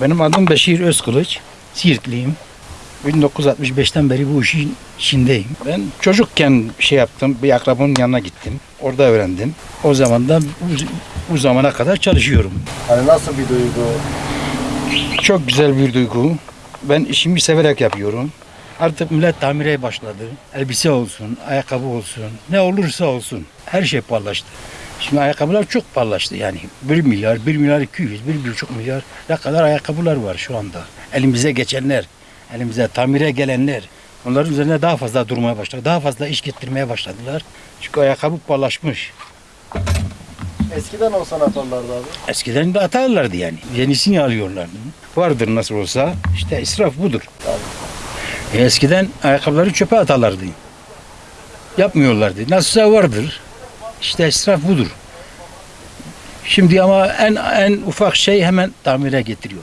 Benim adım Beşir Özkılıç. Siirtliyim. 1965'ten beri bu işin içindeyim. Ben çocukken şey yaptım, bir akrabamın yanına gittim. Orada öğrendim. O zamandan bu, zamana kadar çalışıyorum. Hani nasıl bir duygu? Çok güzel bir duygu. Ben işimi severek yapıyorum. Artık millet tamire başladı. Elbise olsun, ayakkabı olsun, ne olursa olsun. Her şey pahalılaştı. Şimdi ayakkabılar çok pahalılaştı yani. 1 milyar, 1 milyar 200, 1,5 milyar ne kadar ayakkabılar var şu anda. Elimize geçenler, elimize tamire gelenler. Onların üzerine daha fazla durmaya başladı. Daha fazla iş getirmeye başladılar. Çünkü ayakkabı pahalılaşmış. Eskiden olsa ne yaparlardı abi? Eskiden de atarlardı yani. Yenisini alıyorlardı. Vardır nasıl olsa. İşte israf budur. E, eskiden ayakkabıları çöpe atarlardı. Yapmıyorlardı. Nasılsa vardır. İşte israf budur. Şimdi ama en en ufak şey hemen tamire getiriyor.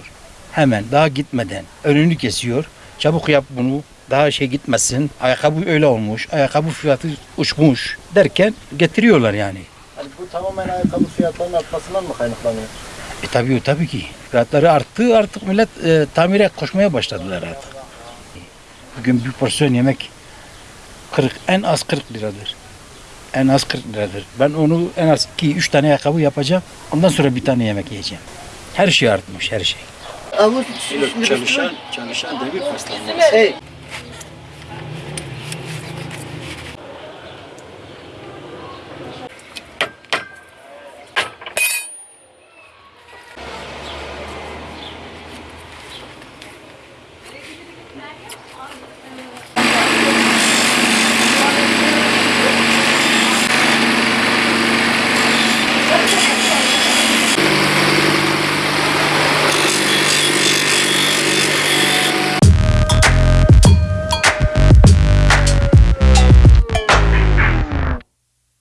Hemen daha gitmeden önünü kesiyor. Çabuk yap bunu. Daha şey gitmesin. Ayakkabı öyle olmuş. Ayakkabı fiyatı uçmuş derken getiriyorlar yani. Hani bu tamamen ayakkabı fiyatlarının artmasından mı kaynaklanıyor? E tabii tabii ki. Fiyatları arttı artık millet e, tamire koşmaya başladılar artık. Bugün bir porsiyon yemek 40 en az 40 liradır. En az 40 liradır. Ben onu en az 2-3 tane ayakkabı yapacağım. Ondan sonra bir tane yemek yiyeceğim. Her şey artmış her şey. Avuç Çalışan, çalışan devir paslanmaz. Hey!